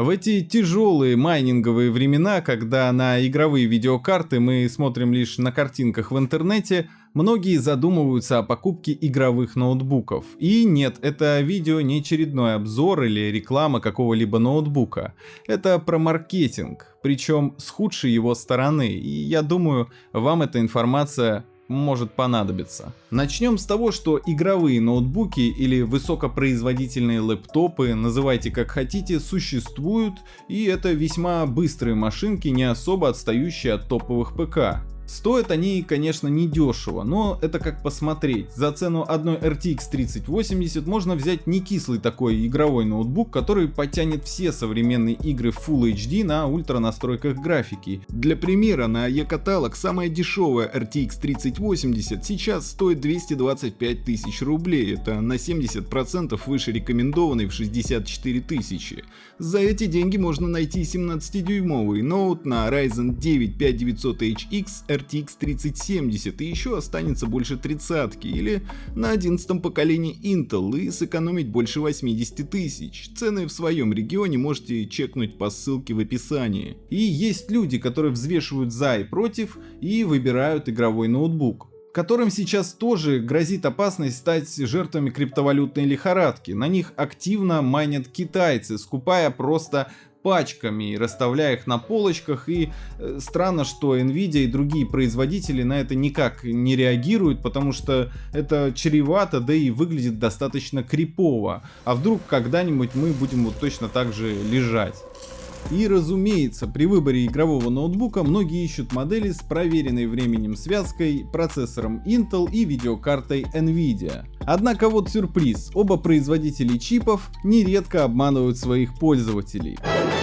В эти тяжелые майнинговые времена, когда на игровые видеокарты мы смотрим лишь на картинках в интернете, многие задумываются о покупке игровых ноутбуков. И нет, это видео не очередной обзор или реклама какого-либо ноутбука. Это про маркетинг, причем с худшей его стороны. И я думаю, вам эта информация может понадобиться. Начнем с того, что игровые ноутбуки или высокопроизводительные лэптопы, называйте как хотите, существуют, и это весьма быстрые машинки, не особо отстающие от топовых ПК. Стоят они, конечно, не дешево, но это как посмотреть. За цену одной RTX 3080 можно взять не кислый такой игровой ноутбук, который потянет все современные игры Full HD на ультра настройках графики. Для примера, на eCatalog самая дешевая RTX 3080 сейчас стоит 225 тысяч рублей, это на 70% выше рекомендованной в 64 тысячи. За эти деньги можно найти 17-дюймовый ноут на Ryzen 9 5900HX RTX 3070 и еще останется больше тридцатки или на 11 поколении Intel и сэкономить больше 80 тысяч. Цены в своем регионе можете чекнуть по ссылке в описании. И есть люди, которые взвешивают за и против и выбирают игровой ноутбук которым сейчас тоже грозит опасность стать жертвами криптовалютной лихорадки. На них активно майнят китайцы, скупая просто пачками, расставляя их на полочках. И э, странно, что Nvidia и другие производители на это никак не реагируют, потому что это чревато, да и выглядит достаточно крипово. А вдруг когда-нибудь мы будем вот точно так же лежать? И разумеется, при выборе игрового ноутбука многие ищут модели с проверенной временем связкой, процессором Intel и видеокартой Nvidia. Однако вот сюрприз, оба производителя чипов нередко обманывают своих пользователей.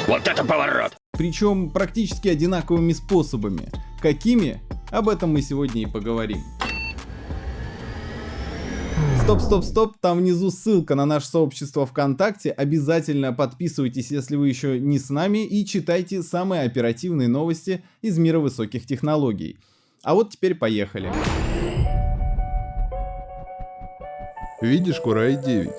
Вот это поворот! Причем практически одинаковыми способами. Какими? Об этом мы сегодня и поговорим. Стоп, стоп, стоп, там внизу ссылка на наше сообщество ВКонтакте. Обязательно подписывайтесь, если вы еще не с нами, и читайте самые оперативные новости из мира высоких технологий. А вот теперь поехали. Видишь Курай 9?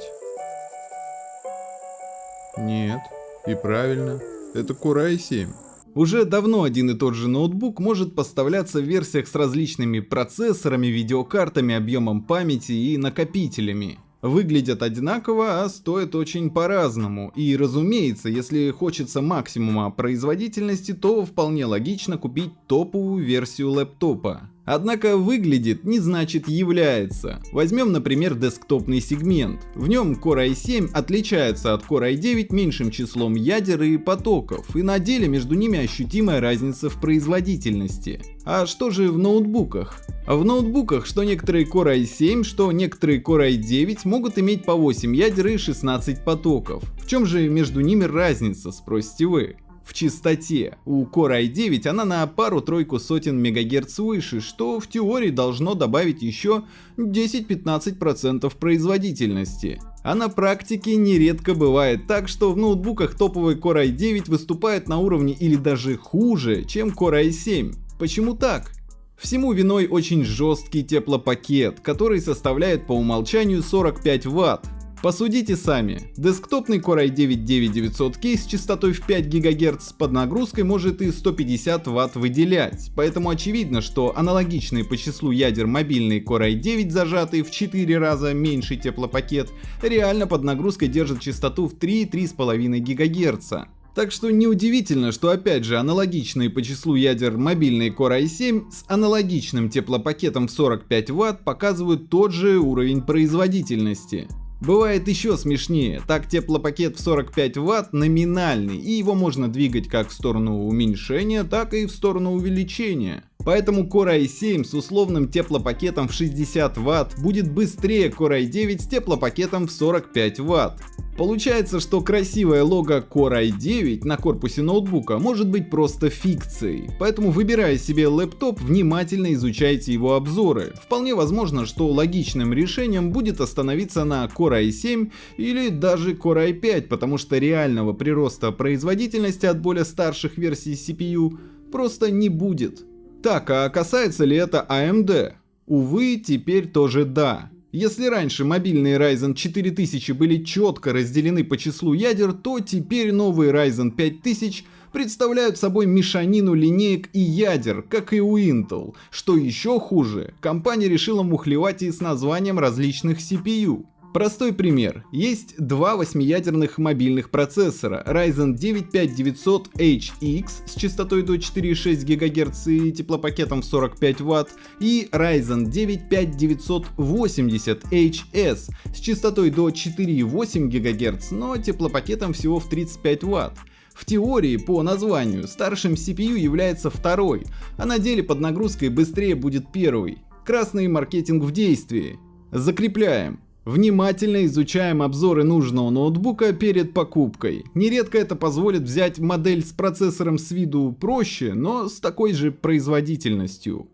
Нет, и правильно, это Курай 7. Уже давно один и тот же ноутбук может поставляться в версиях с различными процессорами, видеокартами, объемом памяти и накопителями. Выглядят одинаково, а стоят очень по-разному. И разумеется, если хочется максимума производительности, то вполне логично купить топовую версию лэптопа. Однако выглядит не значит является. Возьмем, например, десктопный сегмент. В нем Core i7 отличается от Core i9 меньшим числом ядер и потоков, и на деле между ними ощутимая разница в производительности. А что же в ноутбуках? В ноутбуках что некоторые Core i7, что некоторые Core i9 могут иметь по 8 ядер и 16 потоков. В чем же между ними разница, спросите вы? В частоте. У Core i9 она на пару-тройку сотен мегагерц выше, что в теории должно добавить еще 10-15% производительности. А на практике нередко бывает так, что в ноутбуках топовый Core i9 выступает на уровне или даже хуже, чем Core i7. Почему так? Всему виной очень жесткий теплопакет, который составляет по умолчанию 45 Вт, Посудите сами. Десктопный Core i9-9900K с частотой в 5 ГГц под нагрузкой может и 150 Вт выделять, поэтому очевидно, что аналогичные по числу ядер мобильный Core i9, зажатый в 4 раза меньший теплопакет, реально под нагрузкой держит частоту в 3-3,5 ГГц. Так что неудивительно, что опять же аналогичные по числу ядер мобильные Core i7 с аналогичным теплопакетом в 45 Вт показывают тот же уровень производительности. Бывает еще смешнее, так теплопакет в 45 Вт номинальный, и его можно двигать как в сторону уменьшения, так и в сторону увеличения. Поэтому Core i7 с условным теплопакетом в 60 Вт будет быстрее Core i9 с теплопакетом в 45 Вт. Получается, что красивое лого Core i9 на корпусе ноутбука может быть просто фикцией, поэтому выбирая себе лэптоп, внимательно изучайте его обзоры. Вполне возможно, что логичным решением будет остановиться на Core i7 или даже Core i5, потому что реального прироста производительности от более старших версий CPU просто не будет. Так, а касается ли это AMD? Увы, теперь тоже да. Если раньше мобильные Ryzen 4000 были четко разделены по числу ядер, то теперь новые Ryzen 5000 представляют собой мешанину линеек и ядер, как и у Intel. Что еще хуже, компания решила мухлевать и с названием различных CPU. Простой пример. Есть два восьмиядерных мобильных процессора Ryzen 9 5900HX с частотой до 4,6 ГГц и теплопакетом в 45 Вт и Ryzen 9 5980HS с частотой до 4,8 ГГц, но теплопакетом всего в 35 Вт. В теории, по названию, старшим CPU является второй, а на деле под нагрузкой быстрее будет первый. Красный маркетинг в действии. Закрепляем. Внимательно изучаем обзоры нужного ноутбука перед покупкой. Нередко это позволит взять модель с процессором с виду проще, но с такой же производительностью.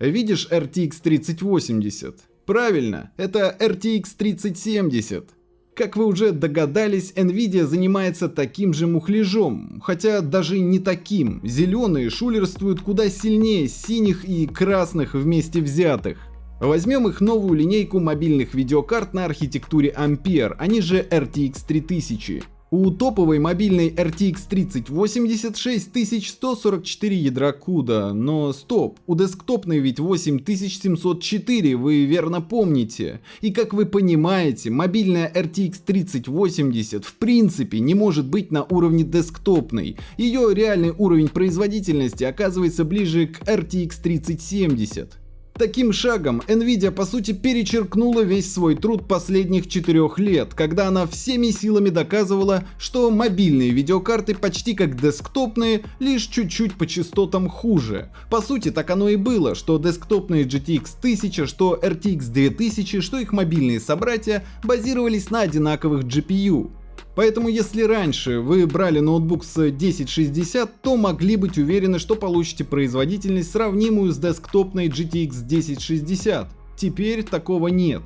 Видишь RTX 3080? Правильно, это RTX 3070. Как вы уже догадались, Nvidia занимается таким же мухляжом, хотя даже не таким. Зеленые шулерствуют куда сильнее синих и красных вместе взятых. Возьмем их новую линейку мобильных видеокарт на архитектуре Ampere, они же RTX 3000. У топовой мобильной RTX 3080 6144 ядра CUDA, но стоп, у десктопной ведь 8704, вы верно помните. И как вы понимаете, мобильная RTX 3080 в принципе не может быть на уровне десктопной. Ее реальный уровень производительности оказывается ближе к RTX 3070. Таким шагом Nvidia по сути перечеркнула весь свой труд последних четырех лет, когда она всеми силами доказывала, что мобильные видеокарты почти как десктопные, лишь чуть-чуть по частотам хуже. По сути так оно и было, что десктопные GTX 1000, что RTX 2000, что их мобильные собратья базировались на одинаковых GPU. Поэтому если раньше вы брали ноутбук с 1060, то могли быть уверены, что получите производительность сравнимую с десктопной GTX 1060. Теперь такого нет.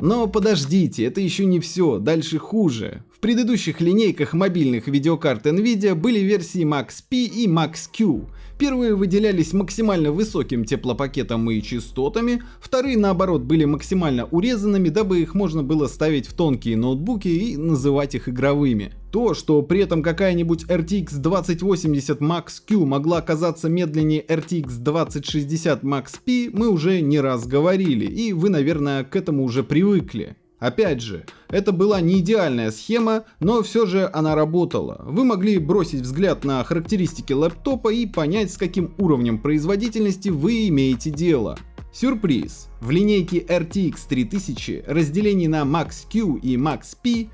Но подождите, это еще не все, дальше хуже. В предыдущих линейках мобильных видеокарт Nvidia были версии Max-P и Max-Q. Первые выделялись максимально высоким теплопакетом и частотами, вторые наоборот были максимально урезанными, дабы их можно было ставить в тонкие ноутбуки и называть их игровыми. То, что при этом какая-нибудь RTX 2080 Max Q могла оказаться медленнее RTX 2060 Max P, мы уже не раз говорили, и вы, наверное, к этому уже привыкли. Опять же, это была не идеальная схема, но все же она работала. Вы могли бросить взгляд на характеристики лэптопа и понять, с каким уровнем производительности вы имеете дело. Сюрприз! В линейке RTX 3000 разделений на Max Q и Max P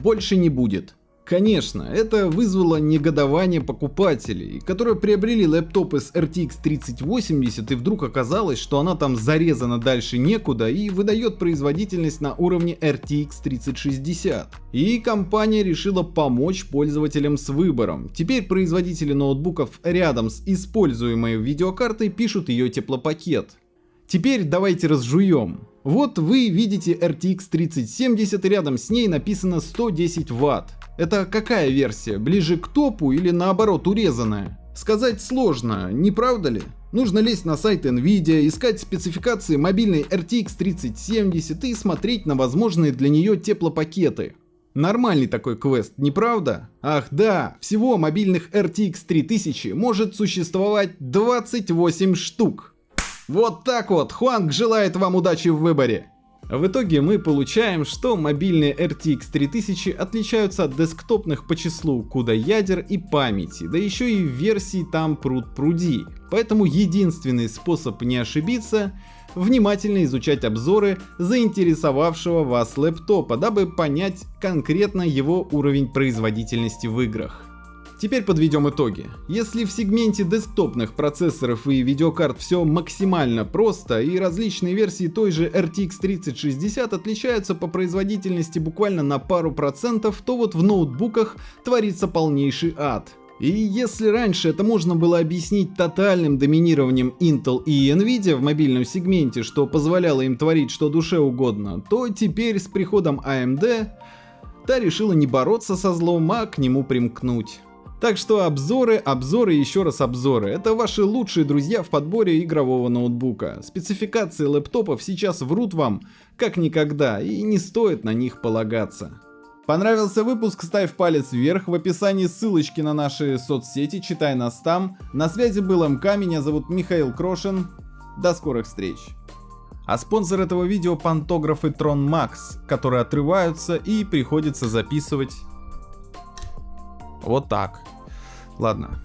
больше не будет. Конечно, это вызвало негодование покупателей, которые приобрели лэптопы с RTX 3080 и вдруг оказалось, что она там зарезана дальше некуда и выдает производительность на уровне RTX 3060. И компания решила помочь пользователям с выбором. Теперь производители ноутбуков рядом с используемой видеокартой пишут ее теплопакет. Теперь давайте разжуем. Вот вы видите RTX 3070 и рядом с ней написано 110 Вт. Это какая версия? Ближе к топу или наоборот урезанная? Сказать сложно, не правда ли? Нужно лезть на сайт Nvidia, искать спецификации мобильной RTX 3070 и смотреть на возможные для нее теплопакеты. Нормальный такой квест, не правда? Ах да, всего мобильных RTX 3000 может существовать 28 штук. Вот так вот, Хуанг желает вам удачи в выборе. В итоге мы получаем, что мобильные RTX 3000 отличаются от десктопных по числу CUDA ядер и памяти, да еще и версии там пруд пруди. Поэтому единственный способ не ошибиться внимательно изучать обзоры заинтересовавшего вас лэптопа, дабы понять конкретно его уровень производительности в играх. Теперь подведем итоги. Если в сегменте десктопных процессоров и видеокарт все максимально просто и различные версии той же RTX 3060 отличаются по производительности буквально на пару процентов, то вот в ноутбуках творится полнейший ад. И если раньше это можно было объяснить тотальным доминированием Intel и Nvidia в мобильном сегменте, что позволяло им творить что душе угодно, то теперь с приходом AMD та решила не бороться со злом, а к нему примкнуть. Так что обзоры, обзоры и еще раз обзоры. Это ваши лучшие друзья в подборе игрового ноутбука. Спецификации лэптопов сейчас врут вам как никогда и не стоит на них полагаться. Понравился выпуск? Ставь палец вверх. В описании ссылочки на наши соцсети. Читай нас там. На связи был МК. Меня зовут Михаил Крошин. До скорых встреч. А спонсор этого видео пантографы Tron Max, которые отрываются и приходится записывать вот так. Ладно,